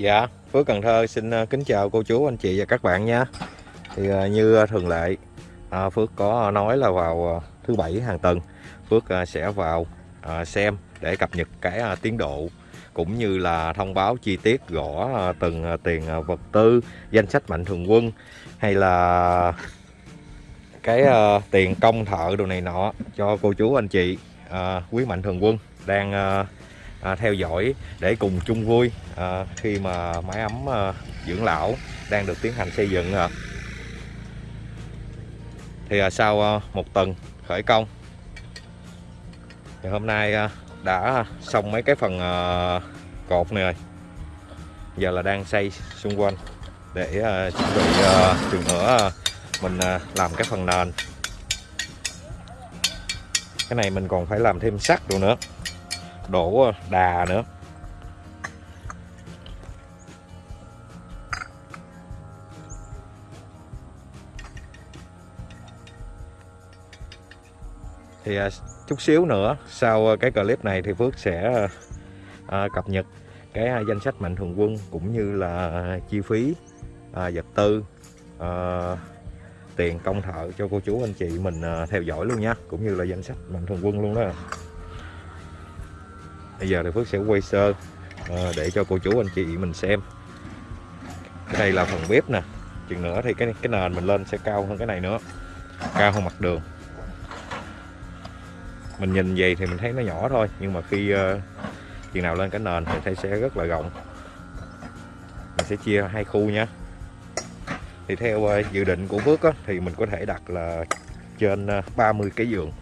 Dạ, Phước Cần Thơ xin ờ, kính chào cô chú, anh chị và các bạn nha. Thì ờ, như ờ, thường lệ, Phước có nói là vào thứ bảy hàng tuần, Phước sẽ vào xem để cập nhật cái tiến độ cũng như là thông báo chi tiết gõ từng tiền vật tư, danh sách mạnh thường quân hay là cái tiền công thợ đồ này nọ cho cô chú anh chị quý mạnh thường quân đang à, theo dõi để cùng chung vui à, khi mà mái ấm à, dưỡng lão đang được tiến hành xây dựng à. thì à, sau à, một tuần khởi công thì hôm nay à, đã xong mấy cái phần à, cột này rồi. Giờ là đang xây xung quanh để à, chuẩn bị à, nữa à, mình à, làm cái phần nền. Cái này mình còn phải làm thêm sắt rồi nữa đổ đà nữa. Thì à, chút xíu nữa sau à, cái clip này thì Phước sẽ à, cập nhật cái à, danh sách mạnh thường quân cũng như là chi phí à, vật tư à, tiền công thợ cho cô chú anh chị mình à, theo dõi luôn nha cũng như là danh sách mạnh thường quân luôn đó bây giờ thì Phước sẽ quay sơ à, để cho cô chú anh chị mình xem. Cái này là phần bếp nè. Chừng nữa thì cái cái nền mình lên sẽ cao hơn cái này nữa. Cao hơn mặt đường. Mình nhìn vậy thì mình thấy nó nhỏ thôi nhưng mà khi uh, chừng nào lên cái nền thì thấy sẽ rất là rộng. Mình sẽ chia hai khu nha. Thì theo uh, dự định của Phước á, thì mình có thể đặt là trên uh, 30 cái giường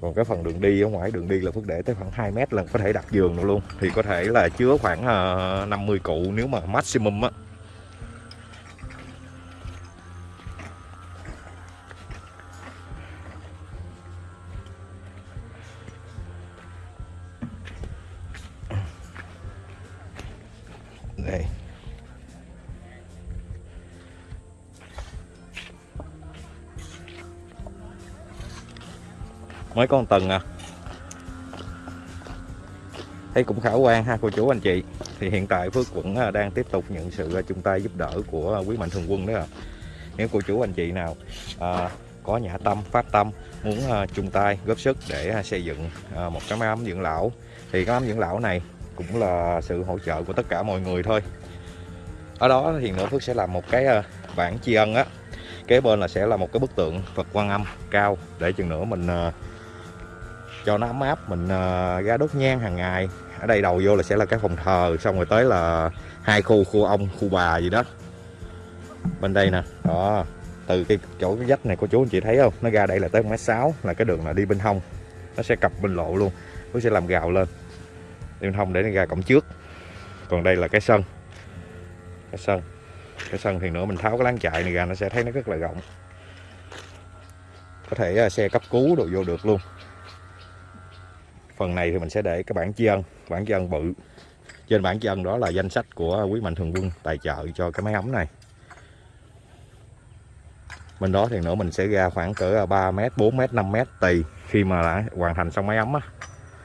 còn cái phần đường đi ở ngoài, đường đi là Phước để tới khoảng 2 mét là có thể đặt giường được luôn. Thì có thể là chứa khoảng ờ, 50 cụ nếu mà maximum á. Mới có một tuần à. Thấy cũng khả quan ha cô chú anh chị. Thì hiện tại Phước vẫn à, đang tiếp tục nhận sự à, chung tay giúp đỡ của quý mạnh thường quân đó à. nếu cô chú anh chị nào à, có nhã tâm phát tâm muốn à, chung tay góp sức để à, xây dựng à, một cái máy ấm dưỡng lão thì cái ấm dưỡng lão này cũng là sự hỗ trợ của tất cả mọi người thôi. Ở đó thì nữa Phước sẽ làm một cái à, bảng tri ân á. Kế bên là sẽ là một cái bức tượng Phật Quan Âm cao để chừng nữa mình à, cho nó ấm áp. Mình ờ, uh, ra đốt nhang hàng ngày. Ở đây đầu vô là sẽ là cái phòng thờ xong rồi tới là hai khu khu ông khu bà gì đó. Bên đây nè đó. Từ cái chỗ cái vách này cô chú anh chị thấy không? Nó ra đây là tới mét sáu là cái đường là đi bên hông. Nó sẽ cặp bên lộ luôn. Nó sẽ làm gào lên. Đi bên hông để nó ra cổng trước. Còn đây là cái sân. Cái sân. Cái sân thì nữa mình tháo cái láng chạy này ra nó sẽ thấy nó rất là rộng. Có thể ờ, xe cấp cứu đồ vô được luôn phần này thì mình sẽ để cái bản chi ân bản chi ân bự. Trên bản chi ân đó là danh sách của quý mạnh thường quân tài trợ cho cái máy ấm này. Bên đó thì nữa mình sẽ ra khoảng cỡ 3 mét 4 mét 5 mét tùy khi mà đã hoàn thành xong máy ấm á.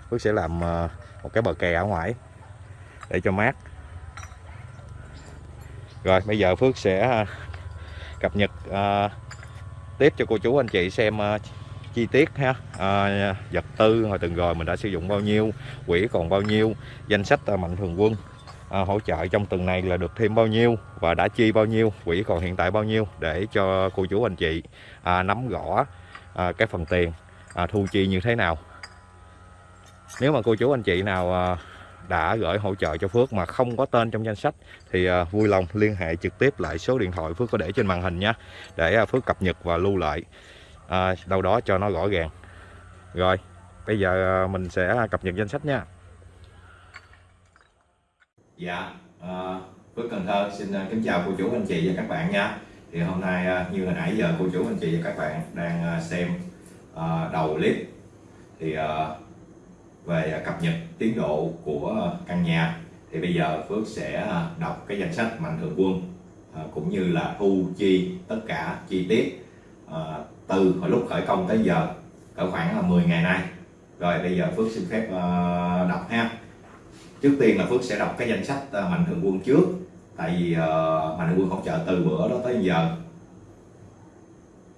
Phước sẽ làm ờ, một cái bờ kè ở ngoài để cho mát. Rồi bây giờ Phước sẽ ờ, cập nhật uh, tiếp cho cô chú anh chị xem uh, chi tiết ha? À, vật tư hồi từng rồi mình đã sử dụng bao nhiêu quỹ còn bao nhiêu danh sách à, mạnh thường quân à, hỗ trợ trong tuần này là được thêm bao nhiêu và đã chi bao nhiêu quỹ còn hiện tại bao nhiêu để cho cô chú anh chị à, nắm rõ à, cái phần tiền à, thu chi như thế nào. Nếu mà cô chú anh chị nào à, đã gửi hỗ trợ cho Phước mà không có tên trong danh sách thì à, vui lòng liên hệ trực tiếp lại số điện thoại Phước có để trên màn hình nha. Để à, Phước cập nhật và lưu lại à, đâu đó cho nó rõ ràng. Rồi bây giờ à, mình sẽ cập nhật danh sách nha. Dạ à, Phước Cần Thơ xin à, kính chào cô chú anh chị và các bạn nha. Thì hôm nay à, như hồi nãy giờ cô chú anh chị và các bạn đang xem đầu clip. Thì về cập nhật tiến độ của căn nhà. Thì bây giờ Phước sẽ đọc cái danh sách mạnh thường quân cũng như là thu chi tất cả chi tiết từ hồi lúc khởi công tới giờ cỡ khoảng là 10 ngày nay. Rồi bây giờ Phước xin phép uh, đọc ha. Trước tiên là Phước sẽ đọc cái danh sách uh, mạnh thường quân trước tại vì uh, mạnh thường quân hỗ trợ từ bữa đó tới giờ.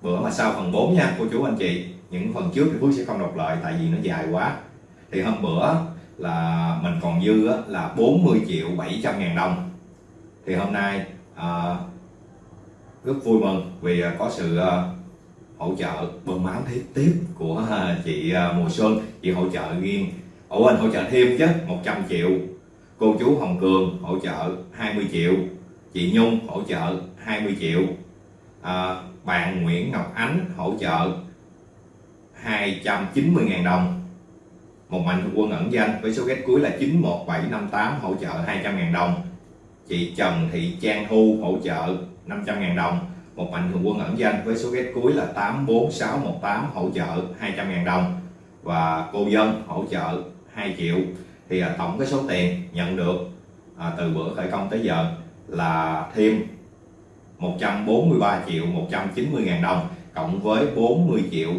Bữa mà sau phần 4 nha cô chú anh chị những phần trước thì Phước sẽ không đọc lại tại vì nó dài quá. Thì hôm bữa là mình còn dư á, là 40 triệu 700 ngàn đồng. Thì hôm nay rất vui mừng vì có sự hỗ trợ bơm máu thế tiếp của à, chị à, Mùa Xuân. Chị hỗ trợ riêng. Ủa anh hỗ trợ thêm chứ 100 triệu. Cô chú Hồng Cường hỗ trợ 20 triệu. Chị Nhung hỗ trợ 20 triệu. À, bạn Nguyễn Ngọc Ánh hỗ trợ 290.000 đồng. Một mạnh thường quân ẩn danh với số ghét cuối là 91758 hỗ trợ 200.000 đồng. Chị Trần Thị Trang Thu hỗ trợ 500.000 đồng một mạnh thường quân ẩn danh với số ghét cuối là 84618 hỗ trợ 200.000 đồng. Và cô dân hỗ trợ 2 triệu. Thì à, tổng cái số tiền nhận được à, từ bữa khởi công tới giờ là thêm 143 triệu 190 ngàn đồng cộng với 40 triệu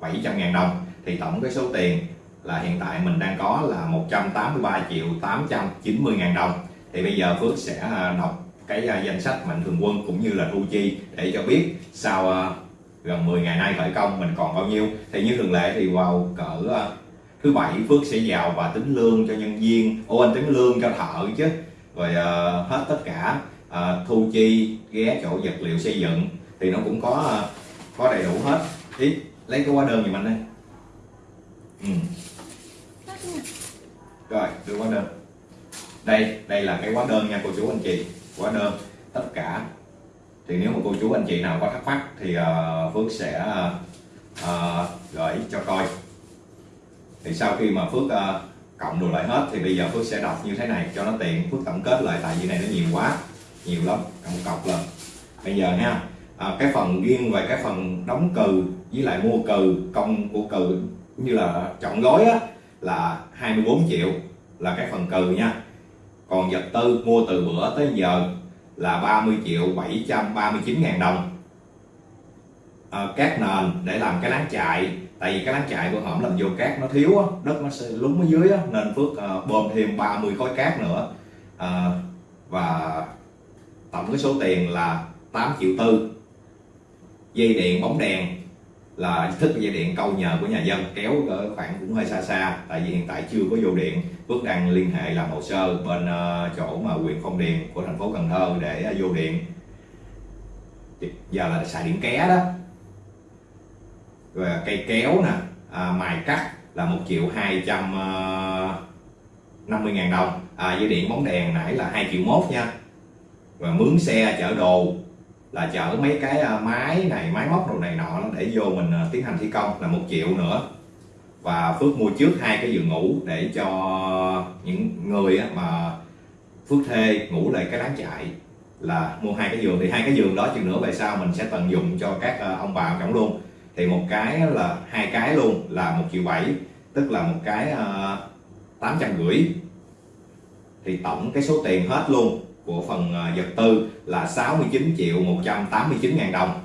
700 ngàn đồng. Thì tổng cái số tiền là hiện tại mình đang có là 183 triệu 890 ngàn đồng. Thì bây giờ Phước sẽ à, đọc cái à, danh sách mạnh thường quân cũng như là thu chi để cho biết sau à, gần 10 ngày nay khởi công mình còn bao nhiêu. Thì như thường lệ thì vào cỡ thứ bảy Phước sẽ vào và tính lương cho nhân viên. Ô anh tính lương cho thợ chứ. Rồi uh, hết tất cả uh, thu chi ghé chỗ vật liệu xây dựng thì nó cũng có uh, có đầy đủ hết. Ý lấy cái hóa đơn giùm anh đây. Ừ. rồi đưa hóa đơn. Đây đây là cái hóa đơn nha cô chú anh chị hóa đơn tất cả. Thì nếu mà cô chú anh chị nào có thắc mắc thì uh, Phước sẽ uh, gửi cho coi. Thì sau khi mà Phước uh, cộng đồ lại hết thì bây giờ Phước sẽ đọc như thế này cho nó tiện. Phước tổng kết lại tại vì này nó nhiều quá nhiều lắm cộng cọc lần bây giờ nha à, cái phần riêng về cái phần đóng cừ với lại mua cừ công của cừ như là chọn gói á là 24 triệu là cái phần cừ nha còn vật tư mua từ bữa tới giờ là 30 triệu 739 ngàn đồng. À, cát nền để làm cái láng chạy tại vì cái láng chạy của hổm làm vô cát nó thiếu á đất nó sẽ lún ở dưới á nên phước à, bơm thêm 30 khối cát nữa. À, và tổng cái số tiền là 8 triệu tư. Dây điện bóng đèn là thức dây điện câu nhờ của nhà dân kéo ở khoảng cũng hơi xa xa tại vì hiện tại chưa có vô điện. Phước đang liên hệ làm hồ sơ bên ờ, chỗ mà huyện Phong Điền của thành phố Cần Thơ để ờ, vô điện. Giờ là xài điện ké đó. Rồi cây kéo nè à, mài cắt là một triệu hai trăm ờ, năm mươi ngàn đồng. À, dây điện bóng đèn nãy là hai triệu mốt nha. Và mướn xe chở đồ là chở mấy cái à, máy này, máy móc đồ này nọ để vô mình à, tiến hành thi công là một triệu nữa. Và Phước mua trước hai cái giường ngủ để cho những người mà Phước thuê ngủ lại cái láng chạy là mua hai cái giường. Thì hai cái giường đó chừng nữa về sau mình sẽ tận dụng cho các à, ông bà trọng luôn. Thì một cái là hai cái luôn là một triệu bảy, tức là một cái tám trăm rưỡi. Thì tổng cái số tiền hết luôn của phần à, vật tư là 69 triệu 189 ngàn đồng.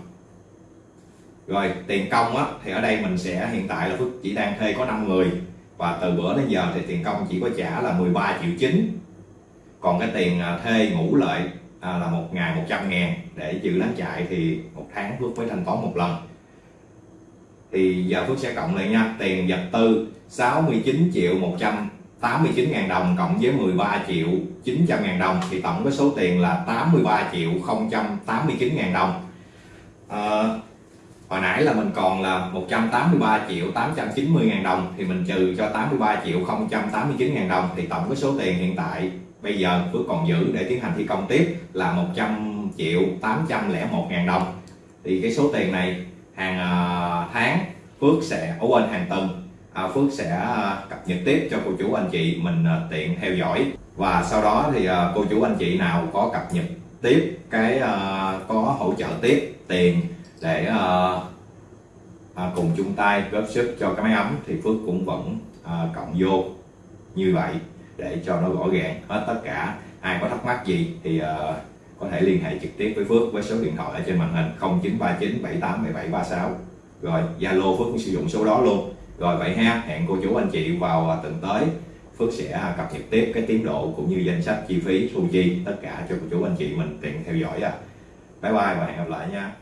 Rồi tiền công á, thì ở đây mình sẽ hiện tại là Phước chỉ đang thuê có 5 người. Và từ bữa đến giờ thì tiền công chỉ có trả là 13 triệu 9 còn cái tiền à, thuê ngủ lợi à, là một ngày 100 ngàn để giữ lán chạy thì một tháng Phước mới thanh toán một lần. Thì giờ Phước sẽ cộng lại nha tiền vật tư 69 triệu 100 89 000 đồng cộng với 13 triệu 900 000 đồng thì tổng cái số tiền là 83 triệu 089 000 đồng. À, hồi nãy là mình còn là 183 triệu 890 ngàn đồng thì mình trừ cho 83 triệu 089 ngàn đồng thì tổng cái số tiền hiện tại bây giờ Phước còn giữ để tiến hành thi công tiếp là 100 triệu 801 ngàn đồng. Thì cái số tiền này hàng ờ, tháng Phước sẽ ở quên hàng tuần. À, Phước sẽ à, cập nhật tiếp cho cô chú anh chị mình à, tiện theo dõi. Và sau đó thì cô chú anh chị nào có cập nhật tiếp cái có hỗ trợ tiếp tiền để cùng chung tay góp sức cho cái máy ấm thì Phước cũng vẫn cộng vô như vậy để cho nó rõ ràng hết tất cả. Ai có thắc mắc gì thì có thể liên hệ trực tiếp với Phước với số điện thoại ở trên màn hình 0939 78 17 36 rồi, Zalo Phước cũng sử dụng số đó luôn rồi vậy ha, hẹn cô chú anh chị vào à, tuần tới. Phước sẽ à, cập nhật tiếp cái tiến độ cũng như danh sách chi phí thu chi tất cả cho cô chú anh chị mình tiện theo dõi à bye bye và hẹn gặp lại nha.